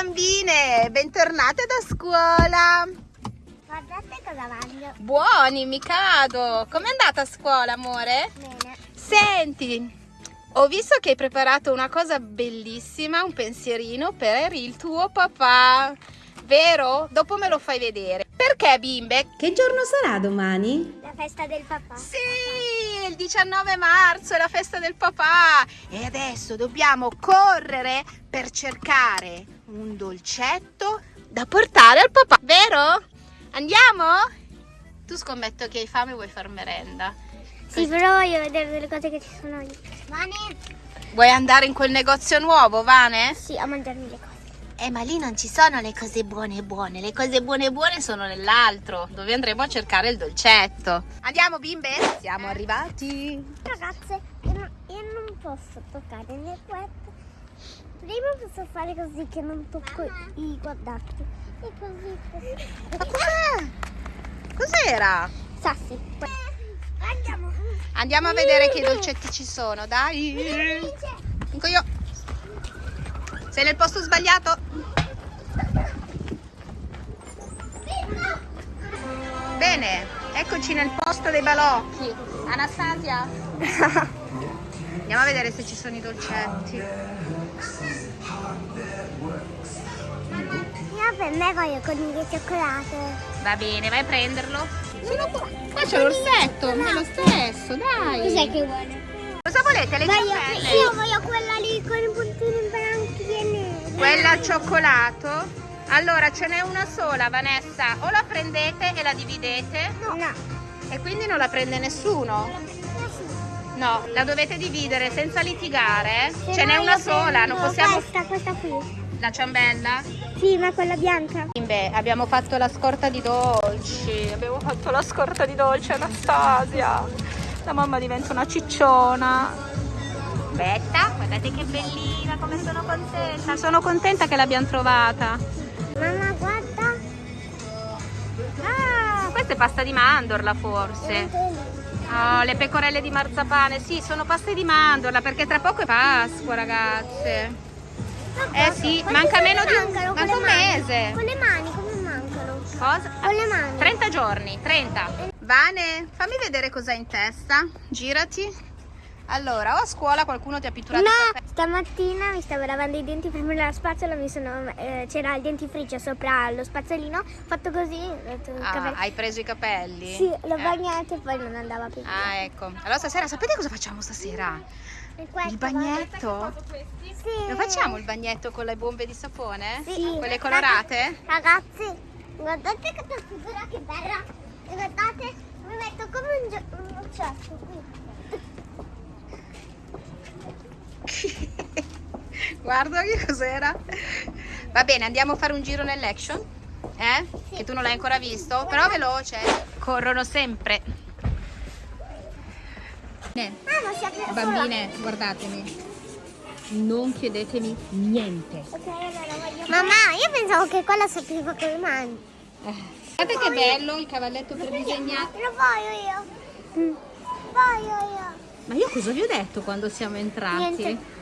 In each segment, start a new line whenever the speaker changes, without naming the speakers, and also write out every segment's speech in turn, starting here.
bambine, bentornate da scuola.
Guardate cosa mangio.
Buoni, mi cado. Com'è andata a scuola, amore?
Bene.
Senti, ho visto che hai preparato una cosa bellissima, un pensierino per il tuo papà. Vero? Dopo me lo fai vedere. Perché, bimbe?
Che giorno sarà domani?
La festa del papà.
Sì, il 19 marzo è la festa del papà. E adesso dobbiamo correre per cercare un dolcetto da portare al papà. Vero? Andiamo? Tu scommetto che hai fame e vuoi far merenda.
Sì, però voglio vedere delle cose che ci sono lì. Mani?
Vuoi andare in quel negozio nuovo, Vane?
Sì, a mangiarmi le cose.
Eh, ma lì non ci sono le cose buone buone. Le cose buone buone sono nell'altro, dove andremo a cercare il dolcetto. Andiamo, bimbe? Siamo arrivati.
Ragazze, io non, io non posso toccare né questo. Prima posso fare così che non tocco i guardate. E così, così.
Ma cos'è? Cos'era?
Sassi. Andiamo.
Andiamo a vedere che dolcetti ci sono, dai. Dico io. Sei nel posto sbagliato? Bene, eccoci nel posto dei balocchi. Anastasia? Andiamo a vedere se ci sono i dolcetti.
Io per me voglio con il cioccolato.
Va bene, vai a prenderlo. Sono qua. Qua c'è l'orsetto, è lo stesso, dai.
Cos'è che vuole?
Cosa volete? Le
Voglio,
ciambelle?
io voglio quella lì con i puntini bianchi e neri.
Quella al cioccolato? Allora ce n'è una sola, Vanessa. O la prendete e la dividete
No. No.
e quindi non la prende nessuno. No, la dovete dividere senza litigare.
Se
Ce n'è una sola, non
prendo
possiamo...
Questa, questa qui.
La ciambella?
Sì, ma quella bianca.
Beh, abbiamo fatto la scorta di dolci. Abbiamo fatto la scorta di dolci, Anastasia. La mamma diventa una cicciona. Aspetta, guardate che bellina, come sono contenta. Sono contenta che l'abbiamo trovata.
Mamma, guarda.
Ah, questa è pasta di mandorla forse. Oh, le pecorelle di marzapane, sì, sono paste di mandorla perché tra poco è Pasqua, ragazze. Eh sì, manca meno di un, manca un mese.
Con le mani, come mancano?
Cosa?
Con le mani.
30 giorni, 30. Vane, fammi vedere cos'hai in testa. Girati. Allora, o a scuola qualcuno ti ha pitturato
No,
capelli?
stamattina mi stavo lavando i denti prima della spazzola, eh, c'era il dentifricio sopra lo spazzolino, ho fatto così, ho il
Ah, hai preso i capelli?
Sì, l'ho
Eh.
bagnato e poi non andava più.
Ah, ecco. Allora stasera, sapete cosa facciamo stasera?
Questo,
Il bagnetto?
Sì.
Lo facciamo il bagnetto con le bombe di sapone?
Sì.
Quelle colorate?
Ragazzi, guardate questa figura che bella. Guardate, mi metto come un, un uccello qui.
Guarda che cos'era. Va bene, andiamo a fare un giro nell'action? Eh? Che tu non l'hai ancora visto? Però veloce. Corrono sempre.
Ah, apre sola.
Bambine, guardatemi. Non chiedetemi niente.
Ok, allora voglio... Mamma, io pensavo che quella con le mani.
Guardate che bello il cavalletto per disegnare.
Lo voglio io. Mm. Voglio io.
Ma io cosa vi ho detto quando siamo entrati?
Niente.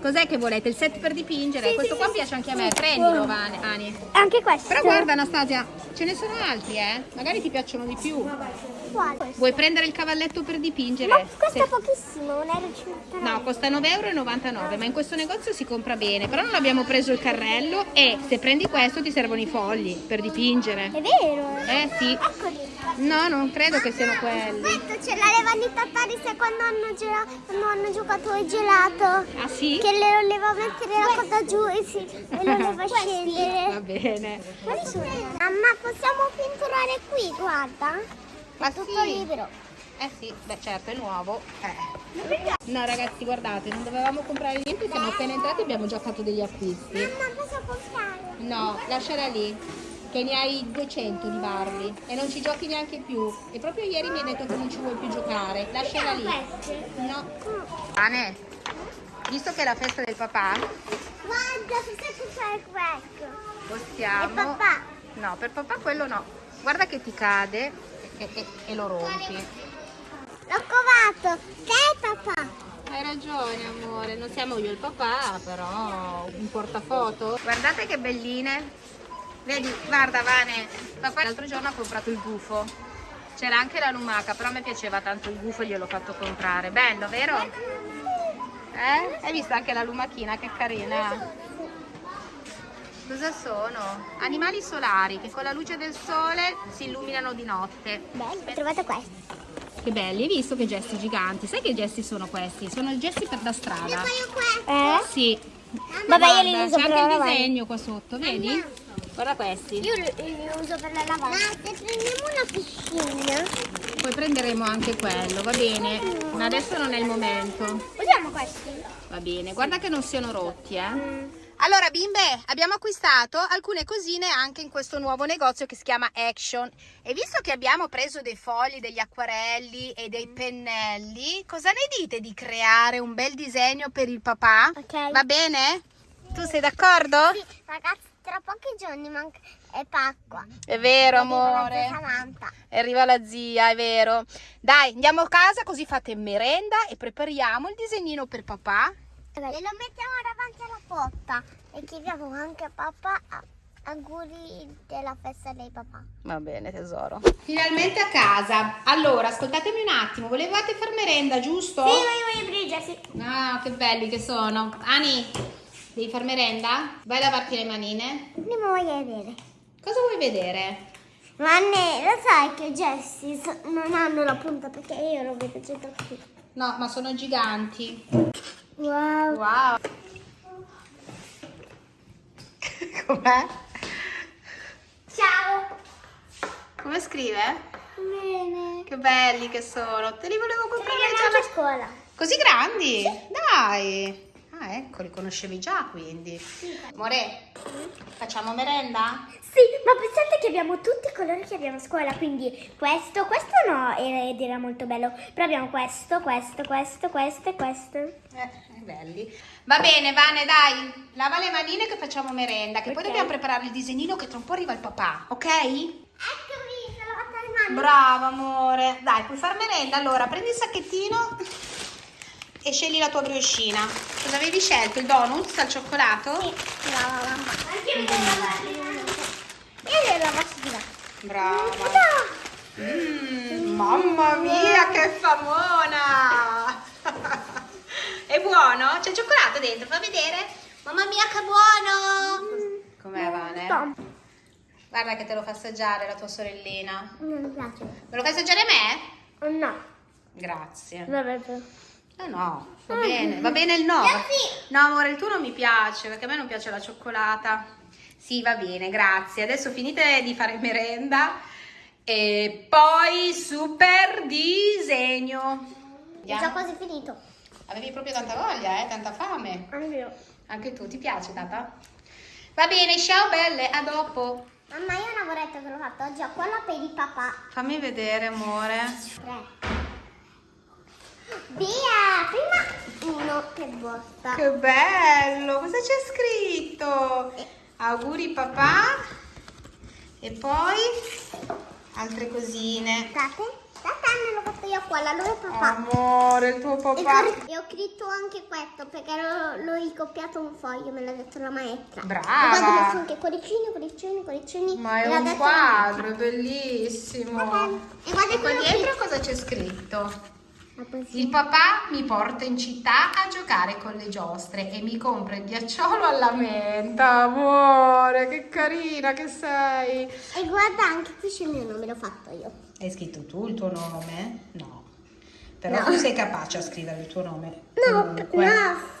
Cos'è che volete? Il set per dipingere?
Sì,
Questo
sì,
qua
sì,
piace anche a me. Prendilo, Vane- Ani.
Anche questo.
Però guarda Anastasia, ce ne sono altri, eh? Magari ti piacciono di più.
Quale?
Vuoi prendere il cavalletto per dipingere?
Ma costa pochissimo, 1,59 euro.
No, costa 9,99 euro, ma in questo negozio si compra bene. Però non abbiamo preso il carrello e se prendi questo ti servono i fogli per dipingere.
È vero.
Eh sì.
Eccoli.
No, non credo che siano quelli.
Aspetta, ce l'avevano i tattaris quando hanno, gela- quando hanno giocato il gelato.
Ah sì?
Che le voleva mettere la coda giù e, si, e lo voleva
Va
scendere.
bene.
Quali sono? Mamma, possiamo pitturare qui, guarda.
Ma
Tutto
sì.
libero.
Eh sì, beh certo, è nuovo. Eh. No ragazzi, guardate, non dovevamo comprare niente, siamo appena entrati e abbiamo già fatto degli acquisti.
Mamma, posso comprare?
No, lasciala lì, che ne hai 200 di Barbie e non ci giochi neanche più. E proprio ieri mi hai detto che non ci vuoi più giocare. Lasciala lì. No. Pane, visto che è la festa del papà,
Guarda, posso comprare questo.
possiamo...
E papà?
No, per papà quello no. Guarda che ti cade e, e- e lo rompi.
L'ho covato. Te, papà.
Hai ragione amore, non siamo io e il papà, però un portafoto. Guardate che belline. Vedi, guarda Vane, papà l'altro giorno ha comprato il gufo. C'era anche la lumaca, però a me piaceva tanto il gufo e gliel'ho fatto comprare. Bello, vero? Eh? Hai visto anche la lumachina, che carina. Cosa sono? Animali solari che con la luce del sole si illuminano di notte.
Bello, ho trovato questo.
Che belli, hai visto che gesti giganti? Sai che gesti sono questi? Sono i gesti per la strada.
questo.
Eh? Sì.
Vabbè, io li
Guarda,
uso
c'è anche il disegno qua sotto, vedi? Guarda questi.
Io li, li uso per la lavagna. Ma se prendiamo una piscina,
Poi prenderemo anche quello, va bene? Ma adesso non è il momento.
usiamo questi.
Va bene, guarda che non siano rotti, eh. Allora bimbe, abbiamo acquistato alcune cosine anche in questo nuovo negozio che si chiama Action e visto che abbiamo preso dei fogli, degli acquarelli e dei pennelli, cosa ne dite di creare un bel disegno per il papà?
Ok.
Va bene? Tu sei d'accordo?
Sì, ragazzi, tra pochi giorni manca è Pasqua.
È vero
Arriva la
amore. Arriva la zia, è vero. Dai, andiamo a casa così fate merenda e prepariamo il disegnino per papà.
E lo mettiamo davanti alla porta e chiediamo anche a papà auguri della festa dei papà.
Va bene tesoro. Finalmente a casa. Allora, ascoltatemi un attimo, volevate far merenda, giusto?
Sì, io voglio Brigia, sì.
Ah, che belli che sono. Ani, devi far merenda? Vai a lavarti le manine.
Prima voglio vedere.
Cosa vuoi vedere?
Ma ne, lo sai che Jessie so- non hanno la punta perché io lo vedo già da qui.
No, ma sono giganti.
Wow.
Wow. Com'è?
Ciao.
Come scrive?
Bene.
Che belli che sono. Te li volevo comprare già
a scuola.
Così grandi? Dai! Ah, ecco, li conoscevi già quindi. Amore, facciamo merenda?
Sì, ma pensate che abbiamo tutti i colori che abbiamo a scuola, quindi questo, questo no, ed era molto bello, però abbiamo questo, questo, questo, questo e questo.
Eh, belli. Va bene, Vane, dai. Lava le manine che facciamo merenda, che poi
Ok.
dobbiamo preparare il disegnino che tra un po' arriva il papà, ok?
Eccomi, sono lavata le mani.
Brava, amore. Dai, puoi far merenda. Allora, prendi il sacchettino e scegli la tua briochina. Cosa avevi scelto? Il donut al cioccolato?
Sì, brava mamma. Anche io di là.
Brava. Mm, mamma mia, che famona! È buono? C'è il cioccolato dentro, fa vedere? Mamma mia, che buono! Com'è, Vane? Guarda che te lo fa assaggiare la tua sorellina.
Non mi piace.
Me lo fai assaggiare a me?
No.
Grazie.
Vabbè.
Eh no, va bene, va bene il no. No, amore, il tuo non mi piace, perché a me non piace la cioccolata. Sì, va bene, grazie. Adesso finite di fare merenda e poi super disegno.
Ho già quasi finito.
Avevi proprio tanta voglia, eh? Tanta fame.
Anch'io.
Anche tu, ti piace, tata? Va bene, ciao belle, a dopo.
Mamma, io un lavoretto che l'ho fatto oggi a quella per il papà.
Fammi vedere, amore.
Tre. Via! Prima uno per volta.
Che bello! Cosa c'è scritto? Auguri papà. E poi altre cosine.
Guardate, guardate, l'ho fatto io a quella, lui è papà.
Amore, il tuo papà.
e ho scritto anche questo perché l'ho, ricopiato un foglio, me l'ha detto la maestra.
Brava.
E messo anche cuoricini, cuoricini, cuoricini.
Ma
me
è un quadro, è
la
bellissimo.
E guarda
E qua dietro cosa c'è scritto? Il papà mi porta in città a giocare con le giostre e mi compra il ghiacciolo alla menta. Amore, che carina che sei.
E guarda anche qui c'è il mio nome, l'ho fatto io.
Hai scritto tu il tuo nome? No. Però
No.
tu sei capace a scrivere il tuo nome.
No,
comunque.
no.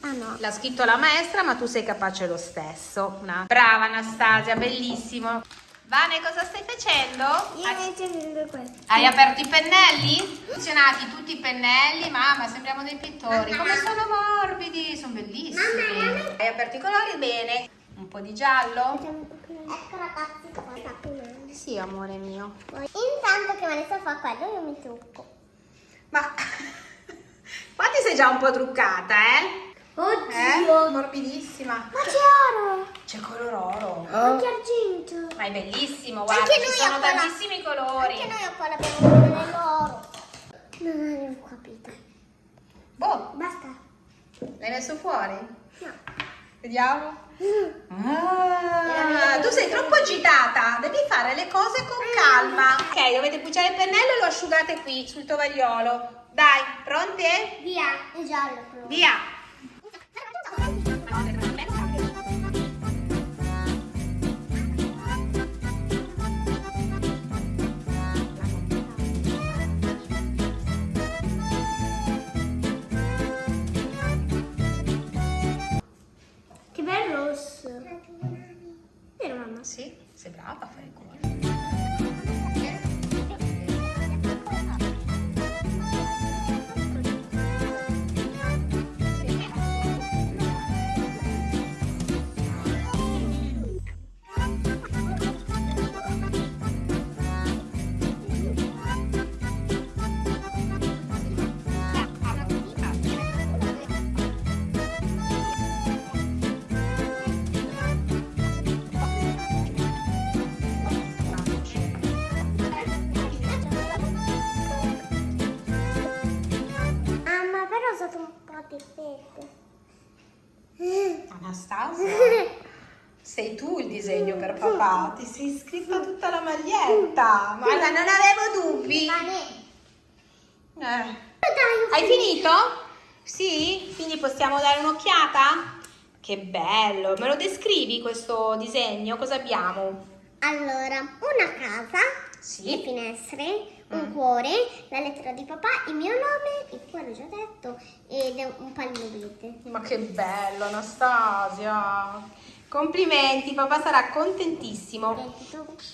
Ah no.
L'ha scritto la maestra, ma tu sei capace lo stesso. Una- Brava Anastasia, bellissimo. Vane, cosa stai facendo?
Io invece prendo questo.
Hai aperto i pennelli? Funzionati tutti i pennelli, mamma, sembriamo dei pittori.
Mamma,
Come
mamma.
sono morbidi, sono bellissimi.
Mamma, mamma.
Hai aperto i colori? Bene. Un po' di giallo?
Ecco ragazzi, qua.
Sì, amore mio.
Intanto che Vanessa fa quello, io mi trucco.
Ma qua ti sei già un po' truccata, eh? Eh? Morbidissima.
Ma c'è oro!
C'è color oro.
Anche argento!
Ma è bellissimo, guarda,
Anche
ci
noi
sono tantissimi colori.
Anche noi qua abbiamo quello dell'oro. Non avevo capito.
Boh,
Basta.
l'hai messo fuori?
No.
Vediamo. Ah, tu sei troppo agitata, devi fare le cose con calma. Ok, dovete pugiare il pennello e lo asciugate qui sul tovagliolo. Dai, pronte?
Via, è giallo però.
Via. Per papà. Ti sei scritta tutta la maglietta. Guarda, non avevo dubbi.
Ma.
Eh. Hai finito? Sì? Quindi possiamo dare un'occhiata? Che bello! Me lo descrivi questo disegno? Cosa abbiamo?
Allora, una casa,
Sì.
le finestre, un
Mm.
cuore, la lettera di papà, il mio nome, il cuore già detto, ed un pallino verde.
Ma che bello, Anastasia! Complimenti, papà sarà contentissimo.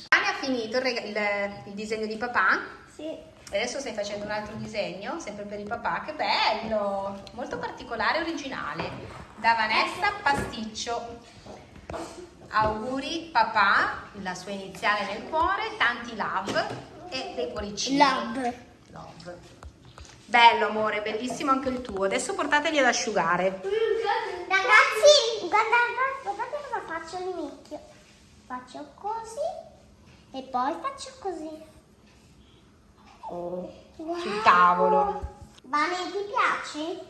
Anni ha finito il, il- il disegno di papà?
Sì.
Adesso stai facendo un altro disegno, sempre per il papà. Che bello! Molto particolare e originale. Da Vanessa Pasticcio. Auguri papà, la sua iniziale nel cuore, tanti love e dei cuoricini.
Love.
Love. Bello amore, bellissimo anche il tuo. Adesso portateli ad asciugare.
Ragazzi, guardate, faccio all'inizio. Faccio così e poi faccio così.
Oh,
Wow.
sul tavolo.
Vane, ti piace?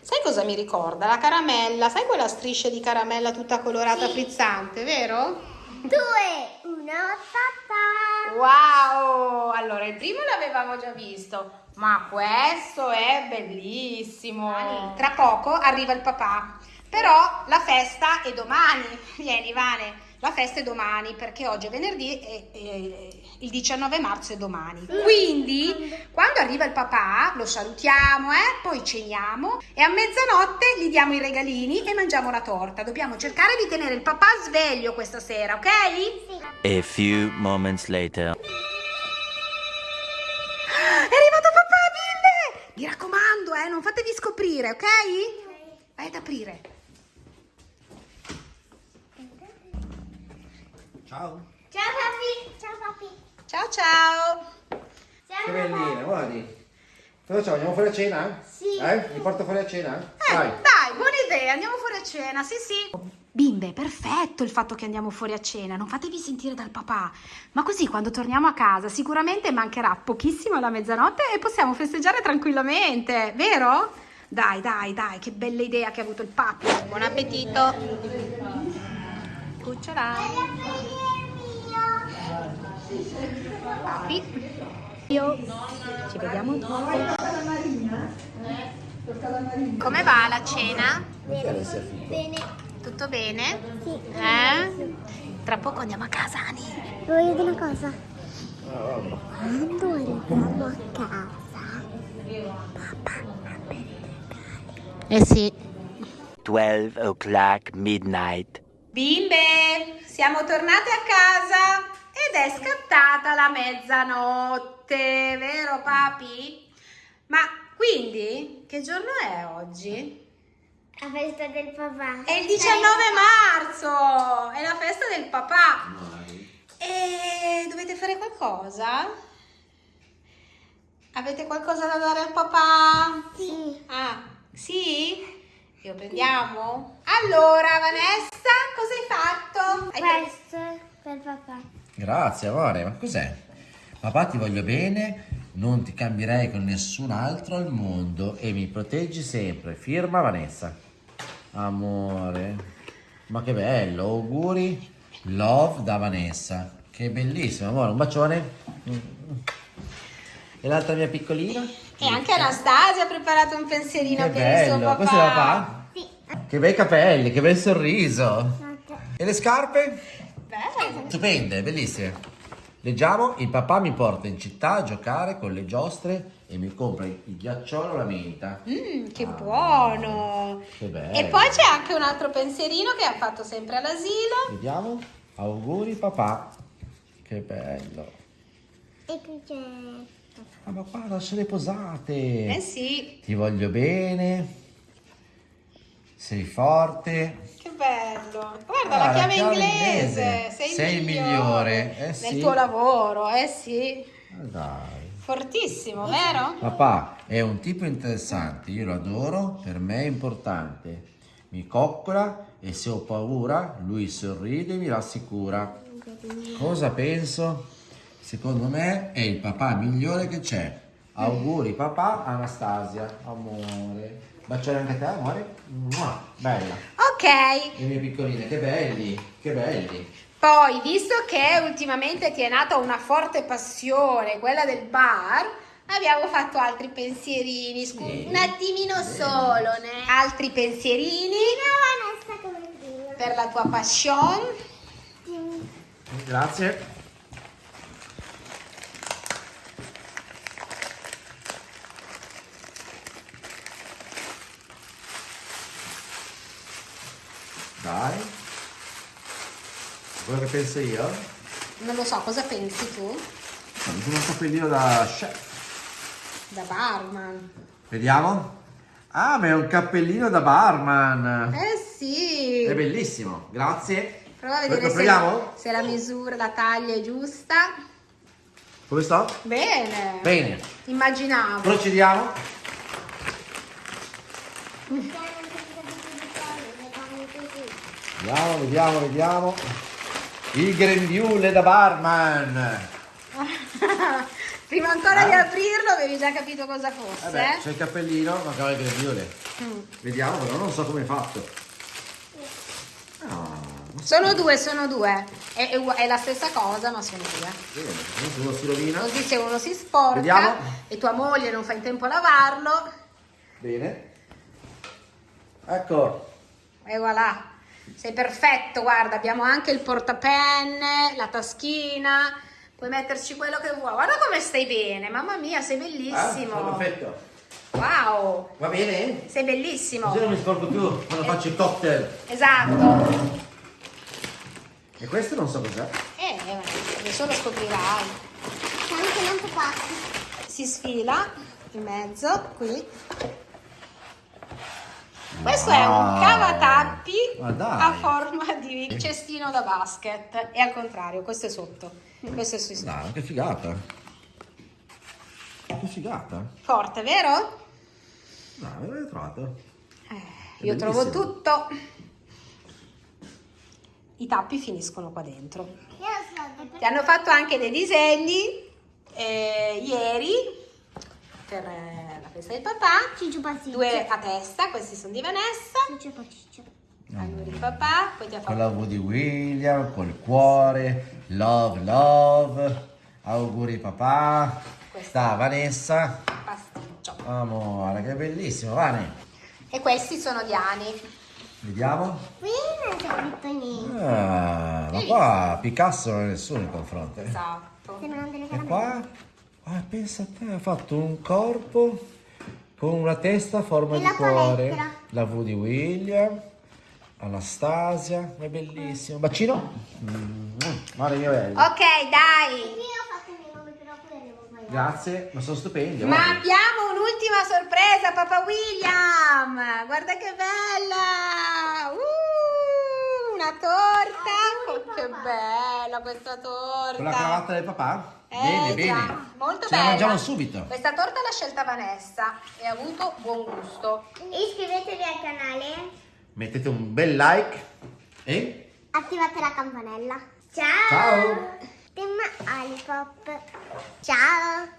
Sai cosa mi ricorda? La caramella, sai quella striscia di caramella tutta colorata
Sì.
frizzante, vero?
Due, uno, ta
Wow! Allora, il primo l'avevamo già visto, ma questo è bellissimo. Tra poco arriva il papà, però la festa è domani. Vieni, Vane, la festa è domani perché oggi è venerdì e, e il 19 marzo è domani. Quindi, quando arriva il papà, lo salutiamo, eh? poi ceniamo e a mezzanotte gli diamo i regalini e mangiamo la torta. Dobbiamo cercare di tenere il papà sveglio questa sera, ok?
Sì.
A few moments later.
È arrivato papà, bimbe! Mi raccomando, eh, non fatevi scoprire, ok? Vai ad aprire.
Ciao.
Ciao papi. Ciao papi.
Ciao ciao!
Ciao
Che bellina, guardi. Cosa facciamo? Andiamo fuori a cena?
Sì.
Eh? Li porto fuori a cena?
Eh,
Dai.
dai, buona idea, andiamo fuori a cena, sì sì. Bimbe, perfetto il fatto che andiamo fuori a cena, non fatevi sentire dal papà. Ma così quando torniamo a casa sicuramente mancherà pochissimo alla mezzanotte e possiamo festeggiare tranquillamente, vero? Dai, dai, dai, che bella idea che ha avuto il papi. Buon appetito. Cucciola. Papi. Io. Ci vediamo dopo. Come va la cena?
Bene. Bene.
Tutto bene?
Sì.
Eh? Tra poco andiamo a casa, Ani.
Voglio dire una cosa. Quando arriviamo a casa,
Eh sì.
12 o'clock midnight.
Bimbe, siamo tornate a casa ed è scattata la mezzanotte, vero papi? Ma quindi che giorno è oggi?
la festa del papà.
È il 19 marzo, è la festa del papà. E dovete fare qualcosa? Avete qualcosa da dare al papà?
Sì.
Ah, sì? Lo prendiamo? Allora, Vanessa, cosa hai fatto? Hai
Questo per papà.
Grazie amore, ma cos'è? Papà ti voglio bene Non ti cambierei con nessun altro al mondo e mi proteggi sempre. Firma Vanessa. Amore. Ma che bello, auguri. Love da Vanessa. Che bellissimo, amore. Un bacione. E l'altra mia piccolina?
E anche Anastasia ha preparato un pensierino
Che
per il suo
bello.
papà.
Questo è papà?
Sì.
Che bei capelli, che bel sorriso. E le scarpe?
Bello.
Stupende, bellissime. Leggiamo, il papà mi porta in città a giocare con le giostre e mi compra il ghiacciolo alla menta.
Mm, che buono.
Che bello.
E poi c'è anche un altro pensierino che ha fatto sempre all'asilo.
Vediamo. Auguri papà. Che bello.
E qui c'è...
Ah, ma guarda, sono le posate.
Eh sì,
Ti voglio bene. Sei forte.
Bello. Guarda
Ah,
la chiave
chiave
inglese.
inglese.
Sei,
Sei
il migliore,
migliore, eh
nel
sì.
tuo lavoro, eh sì.
Dai.
Fortissimo, vero?
Papà è un tipo interessante, io lo adoro, per me è importante. Mi coccola e se ho paura, lui sorride e mi rassicura. Cosa penso? Secondo me è il papà migliore che c'è. Auguri papà, Anastasia, amore. Baciare anche a te, amore? Bella.
Ok,
Le mie piccoline, che belli, che belli.
poi visto che ultimamente ti è nata una forte passione, quella del bar, abbiamo fatto altri pensierini, scu-
Sì.
un attimino solo, né? altri pensierini
Vanessa come prima.
per la tua passion.
Grazie. Dai. Quello che penso io?
Non lo so, cosa pensi tu?
Mi sono un cappellino da chef.
Da barman.
Vediamo. Ah, ma è un cappellino da barman.
Eh sì.
È bellissimo, grazie.
Prova a vedere se, se la misura, la taglia è giusta.
Come sto?
Bene.
Bene.
Immaginavo.
Procediamo. Vediamo, vediamo, vediamo. Il grembiule da barman.
Prima ancora di
Ah.
aprirlo avevi già capito cosa fosse.
Vabbè,
eh?
c'è il cappellino, mancava il grembiule.
Mm.
Vediamo, però non so come è fatto. Ah,
Sono due, sono due. È, è è la stessa cosa, ma sono due.
bene, uno si rovina.
Così se uno si sporca
Vediamo.
e tua moglie non fa in tempo a lavarlo,
Bene. Ecco.
e voilà. Sei perfetto, guarda, abbiamo anche il portapenne, la taschina, puoi metterci quello che vuoi. Guarda come stai bene, mamma mia, sei
Ah,
bellissimo.
sono perfetto.
Wow,
Va bene?
sei bellissimo.
Così non mi sporco più quando faccio il cocktail.
Esatto.
E questo non so cos'è.
Eh, adesso lo scoprirai.
C'è anche un altro pacco.
Si sfila in mezzo, qui. Questo è un
Wow.
cavatappi a forma di cestino da basket. E al contrario, questo è sotto. Questo è su
Dai, che figata. Che figata.
Forte, vero?
Dai, me l'hai trovato.
Eh, io trovo tutto. I tappi finiscono qua dentro. Ti hanno fatto anche dei disegni eh, ieri per eh, la festa del papà.
Ciccio pasticcio.
Due a testa, questi sono di Vanessa.
Ciccio pasticcio.
Auguri papà, poi ti ha
Con
fatto
la V di William, col cuore, love, love, auguri papà, sta Vanessa,
il pasticcio.
amore, che bellissimo, Vane,
E questi sono di Ani.
vediamo,
Qui non c'è scritto niente.
ah, ma qua Picasso non è nessuno in confronto, eh.
Esatto.
Sembrano delle
e qua, ah, pensa a te, ha fatto un corpo con una testa a forma
E
di
la
cuore,
palestra.
la V di William, Anastasia, è bellissimo, bacino, mm, guarda mio bello.
Ok, dai.
Grazie, ma sono stupendi.
Ma
guarda.
abbiamo un'ultima sorpresa, papà William. Guarda che bella. Uh, una torta.
Auguri,
Oh, che
papà.
bella questa torta.
Con la cravatta del papà?
Eh,
bene,
già,
bene.
Molto
Ce la
bella.
mangiamo subito.
Questa torta l'ha scelta Vanessa e ha avuto buon gusto.
Iscrivetevi al canale.
Mettete un bel like e
Attivate la campanella. Ciao.
Ciao.
Team Alipop. Ciao.